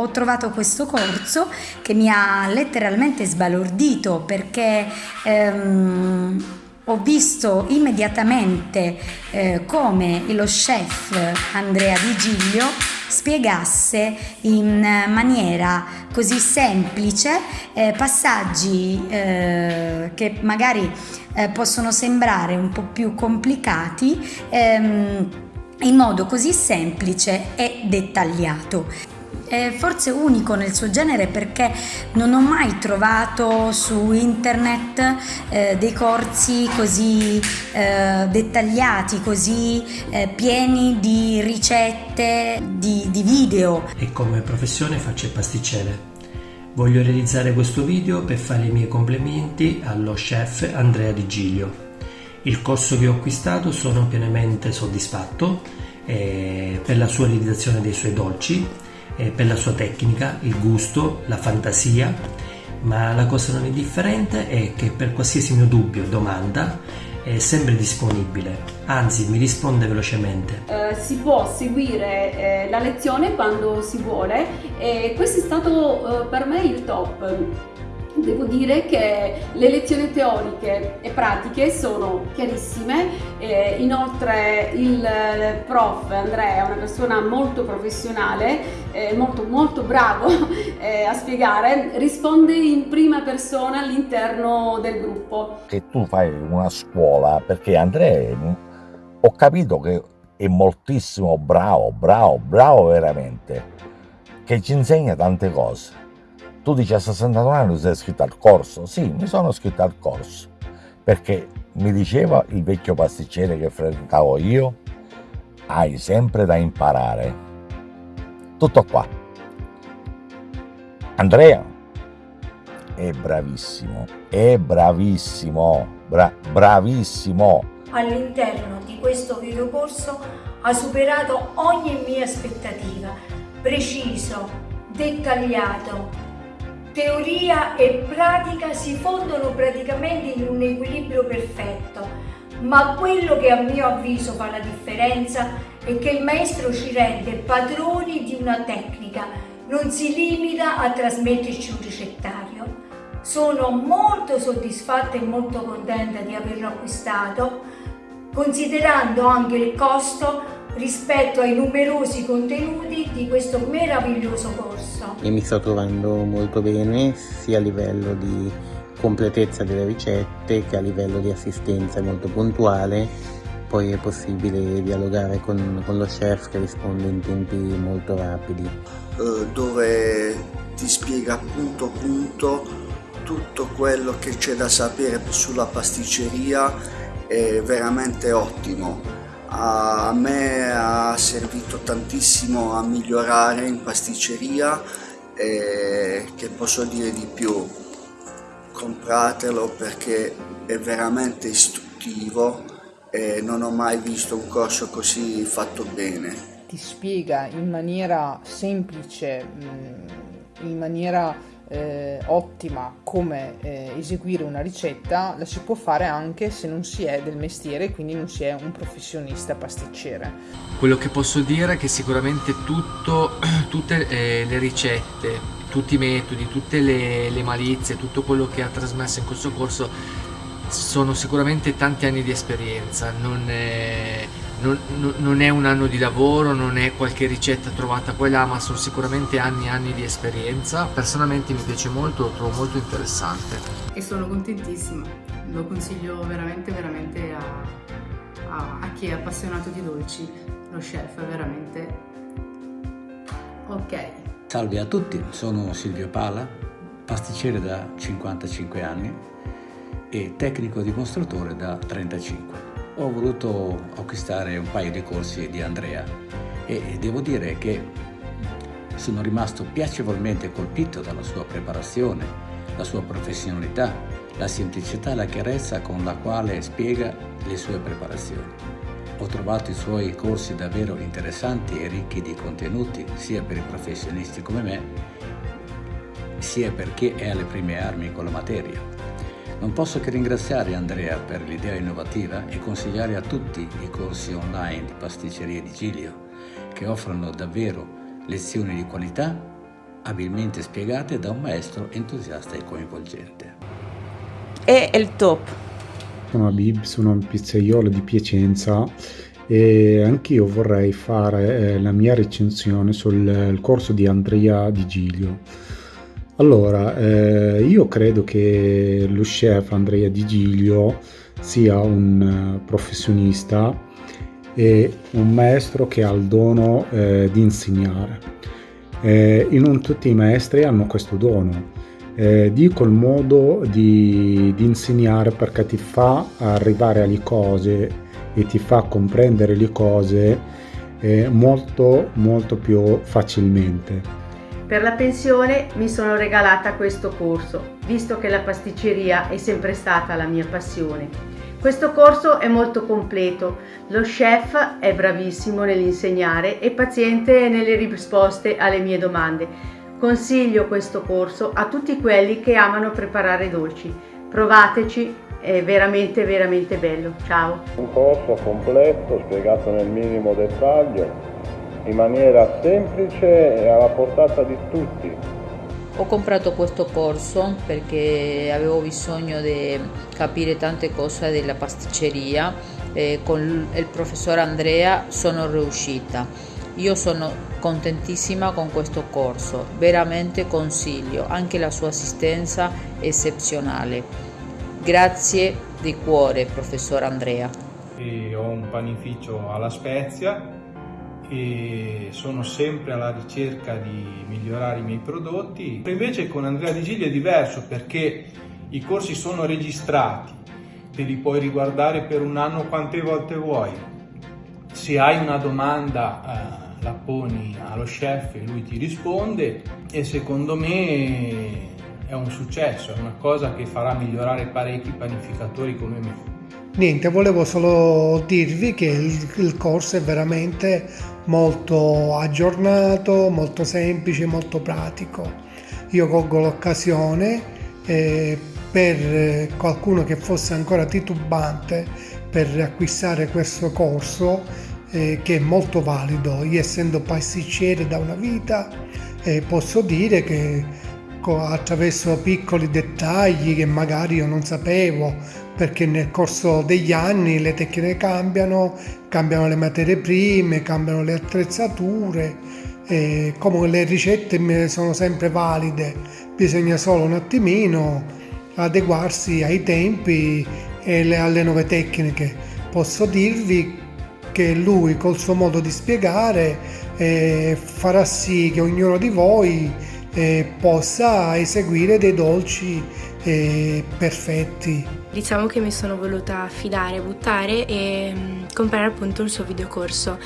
ho trovato questo corso che mi ha letteralmente sbalordito perché ehm, ho visto immediatamente eh, come lo chef Andrea Di Giglio spiegasse in maniera così semplice eh, passaggi eh, che magari eh, possono sembrare un po' più complicati ehm, in modo così semplice e dettagliato è forse unico nel suo genere perché non ho mai trovato su internet eh, dei corsi così eh, dettagliati, così eh, pieni di ricette, di, di video. E come professione faccio il pasticcere. Voglio realizzare questo video per fare i miei complimenti allo chef Andrea Di Giglio. Il corso che ho acquistato sono pienamente soddisfatto eh, per la sua realizzazione dei suoi dolci eh, per la sua tecnica, il gusto, la fantasia, ma la cosa non indifferente è che per qualsiasi mio dubbio, domanda, è sempre disponibile, anzi mi risponde velocemente. Eh, si può seguire eh, la lezione quando si vuole e questo è stato eh, per me il top devo dire che le lezioni teoriche e pratiche sono chiarissime, eh, inoltre il prof Andrea è una persona molto professionale, eh, molto, molto bravo eh, a spiegare, risponde in prima persona all'interno del gruppo. Che tu fai una scuola, perché Andrea ho capito che è moltissimo bravo, bravo, bravo veramente, che ci insegna tante cose tu dici a 62 anni sei iscritto al corso? Sì, mi sono iscritto al corso perché mi diceva il vecchio pasticcere che frequentavo io, hai sempre da imparare. Tutto qua. Andrea è bravissimo, è bravissimo, bra bravissimo. All'interno di questo videocorso ha superato ogni mia aspettativa, preciso, dettagliato, teoria e pratica si fondono praticamente in un equilibrio perfetto, ma quello che a mio avviso fa la differenza è che il maestro ci rende padroni di una tecnica, non si limita a trasmetterci un ricettario. Sono molto soddisfatta e molto contenta di averlo acquistato, considerando anche il costo rispetto ai numerosi contenuti di questo meraviglioso corso. E mi sto trovando molto bene sia a livello di completezza delle ricette che a livello di assistenza molto puntuale. Poi è possibile dialogare con, con lo chef che risponde in tempi molto rapidi. Eh, dove ti spiega punto punto tutto quello che c'è da sapere sulla pasticceria è veramente ottimo a me ha servito tantissimo a migliorare in pasticceria e che posso dire di più compratelo perché è veramente istruttivo e non ho mai visto un corso così fatto bene. Ti spiega in maniera semplice in maniera eh, ottima come eh, eseguire una ricetta la si può fare anche se non si è del mestiere quindi non si è un professionista pasticcere. Quello che posso dire è che sicuramente tutto, tutte eh, le ricette tutti i metodi, tutte le, le malizie tutto quello che ha trasmesso in questo corso sono sicuramente tanti anni di esperienza. Non è non, non, è un anno di lavoro, non è qualche ricetta trovata qua e là, ma sono sicuramente anni e anni di esperienza. Personalmente mi piace molto, lo trovo molto interessante. E sono contentissima, lo consiglio veramente veramente a, a, a chi è appassionato di dolci, lo chef è veramente ok. Salve a tutti, sono Silvio Pala, pasticcere da 55 anni e tecnico dimostratore da 35 ho voluto acquistare un paio di corsi di Andrea e devo dire che sono rimasto piacevolmente colpito dalla sua preparazione, la sua professionalità, la semplicità e la chiarezza con la quale spiega le sue preparazioni. Ho trovato i suoi corsi davvero interessanti e ricchi di contenuti sia per i professionisti come me, sia per chi è alle prime armi con la materia. Non posso che ringraziare Andrea per l'idea innovativa e consigliare a tutti i corsi online di pasticceria di Giglio che offrono davvero lezioni di qualità abilmente spiegate da un maestro entusiasta e coinvolgente. E il top. Sono Abib, sono un pizzaiolo di Piacenza e anch'io vorrei fare eh, la mia recensione sul corso di Andrea Di Giglio. Allora, eh, io credo che lo chef Andrea Di Giglio sia un professionista e un maestro che ha il dono eh, di insegnare. Eh, non tutti i maestri hanno questo dono. Eh, dico il modo di, di insegnare perché ti fa arrivare alle cose e ti fa comprendere le cose eh, molto molto più facilmente. Per la pensione mi sono regalata questo corso, visto che la pasticceria è sempre stata la mia passione. Questo corso è molto completo, lo chef è bravissimo nell'insegnare e paziente nelle risposte alle mie domande. Consiglio questo corso a tutti quelli che amano preparare dolci. Provateci è veramente veramente bello. Ciao! Un corso completo, spiegato nel minimo dettaglio, in maniera semplice e alla portata di tutti. Ho comprato questo corso perché avevo bisogno di capire tante cose della pasticceria e con il professor Andrea sono riuscita. Io sono contentissima con questo corso, veramente consiglio, anche la sua assistenza è eccezionale. Grazie di cuore, professor Andrea. E ho un panificio alla Spezia e sono sempre alla ricerca di migliorare i miei prodotti. Invece con Andrea Di Giglio è diverso perché i corsi sono registrati, te li puoi riguardare per un anno quante volte vuoi. Se hai una domanda eh, la poni allo chef e lui ti risponde e secondo me è un successo, è una cosa che farà migliorare parecchi panificatori come me. Niente, volevo solo dirvi che il, il corso è veramente molto aggiornato, molto semplice, molto pratico. Io colgo l'occasione eh, per qualcuno che fosse ancora titubante per acquistare questo corso eh, che è molto valido. Io essendo pasticcere da una vita eh, posso dire che attraverso piccoli dettagli che magari io non sapevo perché nel corso degli anni le tecniche cambiano, cambiano le materie prime, cambiano le attrezzature, e come le ricette sono sempre valide, bisogna solo un attimino adeguarsi ai tempi e alle nuove tecniche. Posso dirvi che lui col suo modo di spiegare eh, farà sì che ognuno di voi eh, possa eseguire dei dolci eh, perfetti. Diciamo che mi sono voluta affidare, buttare e mm, comprare appunto il suo videocorso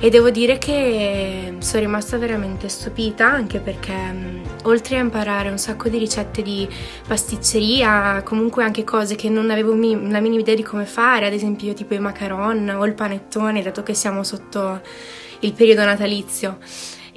e devo dire che sono rimasta veramente stupita anche perché mm, oltre a imparare un sacco di ricette di pasticceria, comunque anche cose che non avevo mi- la minima idea di come fare, ad esempio tipo i macaron o il panettone, dato che siamo sotto il periodo natalizio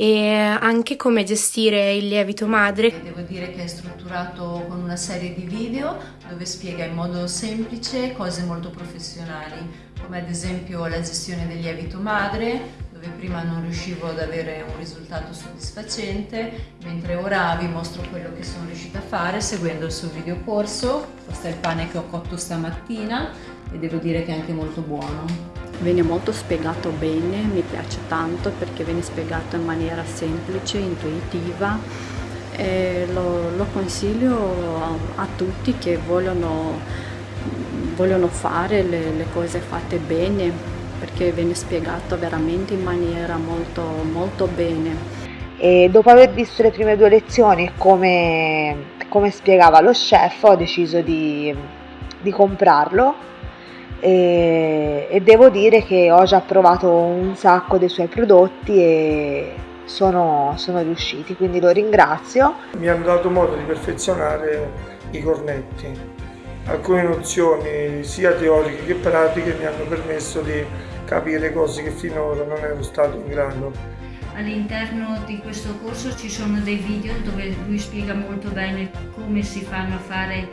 e anche come gestire il lievito madre. Devo dire che è strutturato con una serie di video dove spiega in modo semplice cose molto professionali, come ad esempio la gestione del lievito madre, dove prima non riuscivo ad avere un risultato soddisfacente, mentre ora vi mostro quello che sono riuscita a fare seguendo il suo videocorso. Questo è il pane che ho cotto stamattina e devo dire che è anche molto buono. Viene molto spiegato bene, mi piace tanto perché viene spiegato in maniera semplice, intuitiva e lo, lo consiglio a, tutti che vogliono, vogliono fare le, le, cose fatte bene perché viene spiegato veramente in maniera molto, molto bene. E dopo aver visto le prime due lezioni come, come spiegava lo chef ho deciso di, di comprarlo e, e devo dire che ho già provato un sacco dei suoi prodotti e sono, sono riusciti, quindi lo ringrazio. Mi hanno dato modo di perfezionare i cornetti. Alcune nozioni sia teoriche che pratiche mi hanno permesso di capire cose che finora non ero stato in grado. All'interno di questo corso ci sono dei video dove lui spiega molto bene come si fanno a fare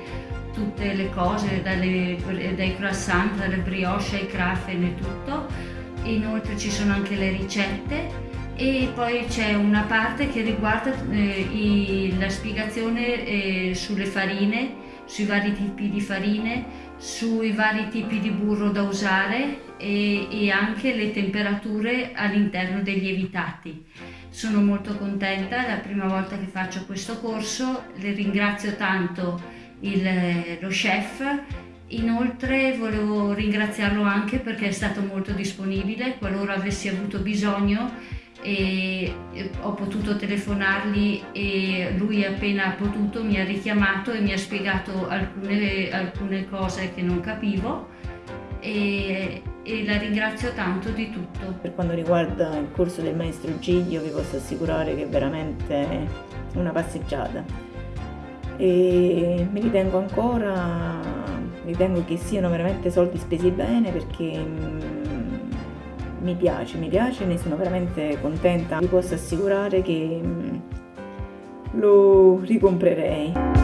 tutte le cose, dalle, dai croissant, dalle brioche ai crafen e tutto. Inoltre ci sono anche le ricette e poi c'è una parte che riguarda eh, i, la spiegazione eh, sulle farine, sui vari tipi di farine, sui vari tipi di burro da usare e, e anche le temperature all'interno dei lievitati. Sono molto contenta, è la prima volta che faccio questo corso, le ringrazio tanto il, lo chef. Inoltre volevo ringraziarlo anche perché è stato molto disponibile, qualora avessi avuto bisogno e ho potuto telefonargli e lui appena potuto mi ha richiamato e mi ha spiegato alcune, alcune cose che non capivo. E, e, la ringrazio tanto di tutto. Per quanto riguarda il corso del maestro Giglio vi posso assicurare che è veramente una passeggiata e mi ritengo ancora, ritengo che siano veramente soldi spesi bene perché mm, mi piace, mi piace, ne sono veramente contenta. Vi posso assicurare che mm, lo ricomprerei.